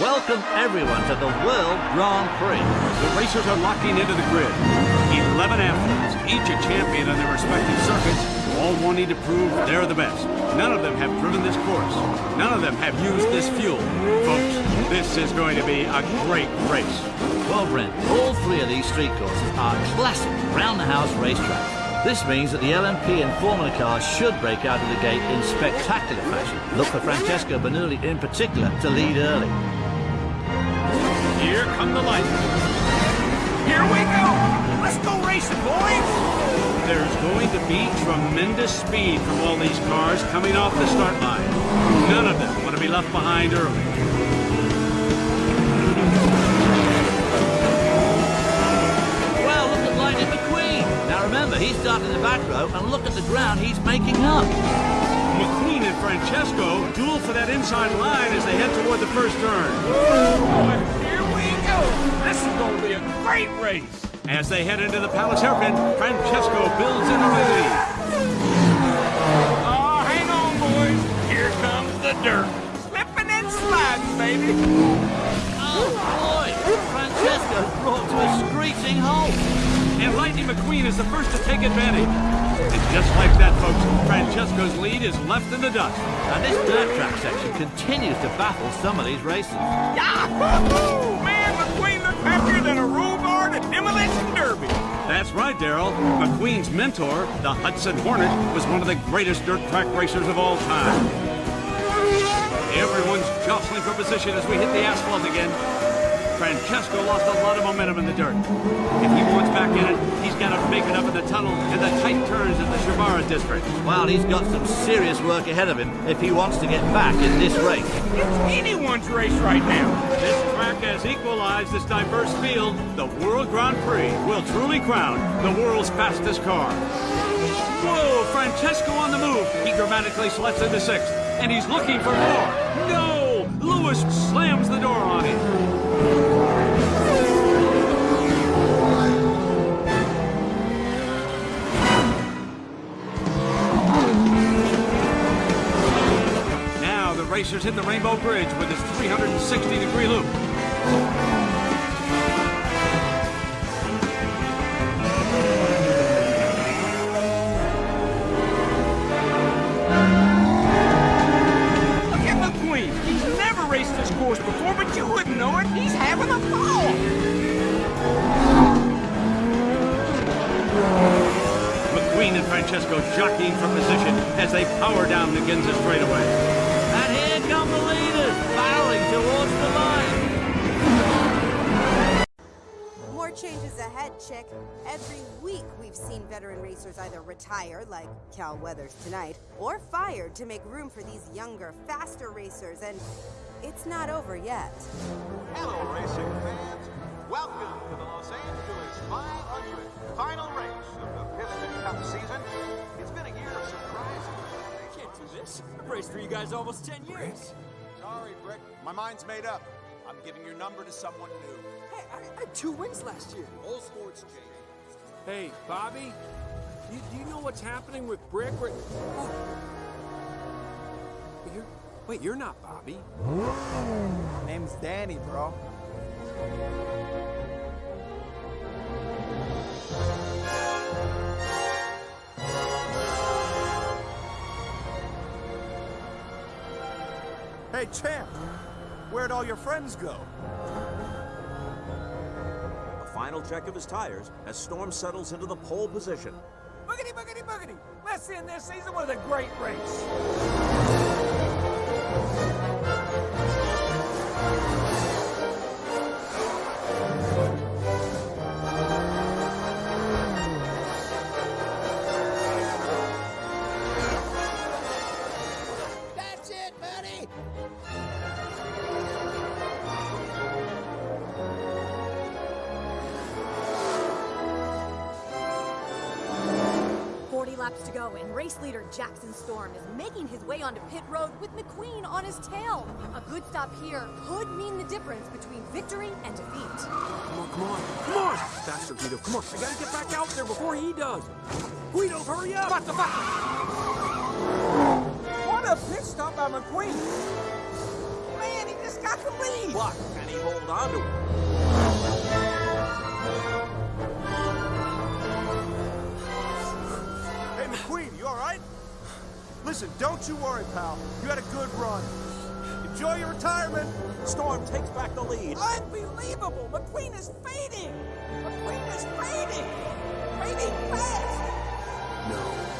Welcome everyone to the World Grand Prix. The racers are locking into the grid. 11 athletes, each a champion on their respective circuits, all wanting to prove they're the best. None of them have driven this course. None of them have used this fuel. Folks, this is going to be a great race. Well, Brent, all three of these street courses are classic round-the-house racetracks. This means that the LMP and Formula cars should break out of the gate in spectacular fashion. Look for Francesco Bernoulli in particular to lead early. Here come the lights. Here we go! Let's go racing, boys! There's going to be tremendous speed from all these cars coming off the start line. None of them want to be left behind early. Well, look at Lightning McQueen. Now remember, he's starting in the back row, and look at the ground he's making up. McQueen and Francesco duel for that inside line as they head toward the first turn. Here we go! This is going to be a great race! As they head into the Palace hairpin, Francesco builds in a lead. Oh, hang on, boys. Here comes the dirt. Slipping and sliding, baby. Oh, boy! Francesco brought to a screeching halt and Lightning McQueen is the first to take advantage. And just like that, folks, Francesco's lead is left in the dust. And this dirt track section continues to baffle some of these racers. Yahoo! Than a at Demolition Derby. That's right, Darrell. McQueen's mentor, the Hudson Hornet, was one of the greatest dirt track racers of all time. Everyone's jostling for position as we hit the asphalt again. Francesco lost a lot of momentum in the dirt. If he wants back in it, he's got to make it up in the tunnel and the tight turns of the Shibara district. Well, he's got some serious work ahead of him if he wants to get back in this race. It's anyone's race right now. This track has equalized this diverse field. The World Grand Prix will truly crown the world's fastest car. Whoa, Francesco on the move. He dramatically slips into sixth, and he's looking for more. No! Lewis slams the door hit the Rainbow Bridge with its 360-degree loop. Look at McQueen. He's never raced this course before, but you wouldn't know it. He's having a ball. McQueen and Francesco jockeying for position as they power down the Ginza straightaway. More changes ahead, Chick. Every week we've seen veteran racers either retire, like Cal Weathers tonight, or fired to make room for these younger, faster racers, and it's not over yet. Hello, racing fans. Welcome to the Los Angeles 500 final race of the Piston Cup season. It's been a year of surprises. Can't do this. I've raced for you guys almost 10 years. Sorry, Brick. My mind's made up. I'm giving your number to someone new. Hey, I had two wins last year. All sports change. Hey, Bobby? You, do you know what's happening with Brick? Or, oh. You're, wait, you're not Bobby. Name's Danny, bro. Hey, champ! Where'd all your friends go? Final check of his tires as Storm settles into the pole position. Boogity, boogity, boogity! Let's end this season with a great race! Laps to go, and race leader Jackson Storm is making his way onto pit road with McQueen on his tail. A good stop here could mean the difference between victory and defeat. Come on, come on, come on! Faster, Guido, come on. I gotta get back out there before he does. Guido, hurry up! What the fuck? What a pit stop by McQueen! Man, he just got the lead. But can he hold on to it? Listen, don't you worry, pal. You had a good run. Enjoy your retirement. Storm takes back the lead. Unbelievable! McQueen is fading! McQueen is fading! Fading fast!